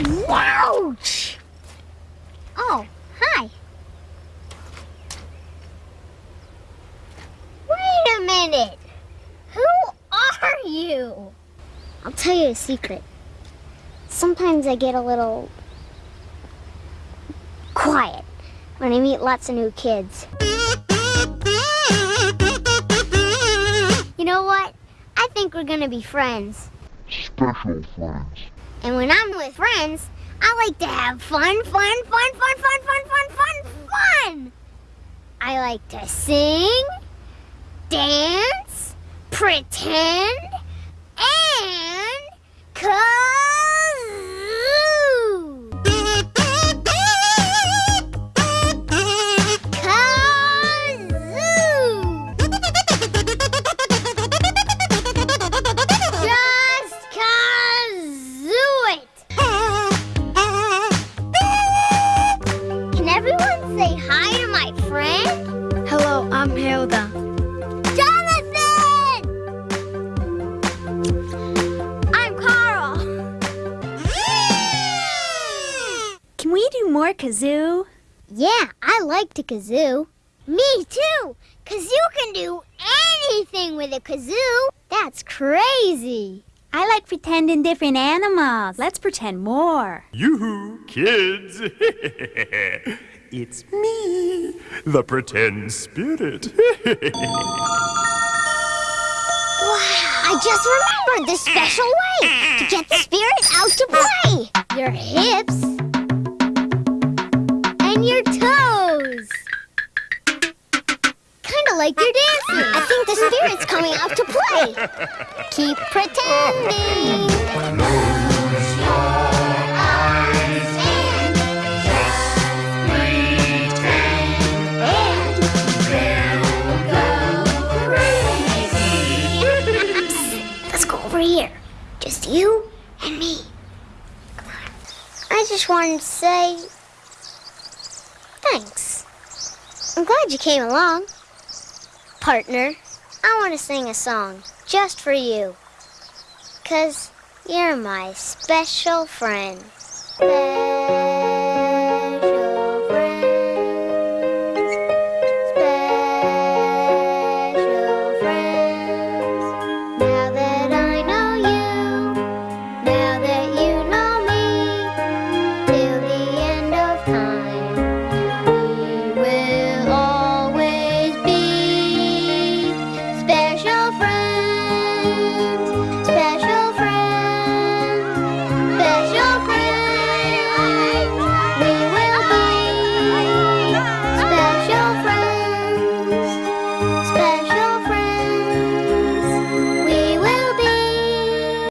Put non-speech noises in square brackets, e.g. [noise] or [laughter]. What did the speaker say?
Ouch! Oh, hi. Wait a minute. Who are you? I'll tell you a secret. Sometimes I get a little quiet when I meet lots of new kids. You know what? I think we're gonna be friends. Special friends. And when I'm with friends, I like to have fun, fun, fun, fun, fun, fun, fun, fun, fun. I like to sing, dance, pretend, Hello, I'm Hilda. Jonathan! I'm Carl. Can we do more kazoo? Yeah, I like to kazoo. Me too, cause you can do anything with a kazoo. That's crazy. I like pretending different animals. Let's pretend more. Yoo-hoo, kids! [laughs] it's me, the pretend spirit. [laughs] Wow, I just remembered the special way to get the spirit out to play. Your hips and your toes. Kind of like you're dancing. I think the spirit's coming out to play. Keep pretending. Just you and me. I just wanted to say thanks. I'm glad you came along. Partner, I want to sing a song just for you. Cause you're my special friend.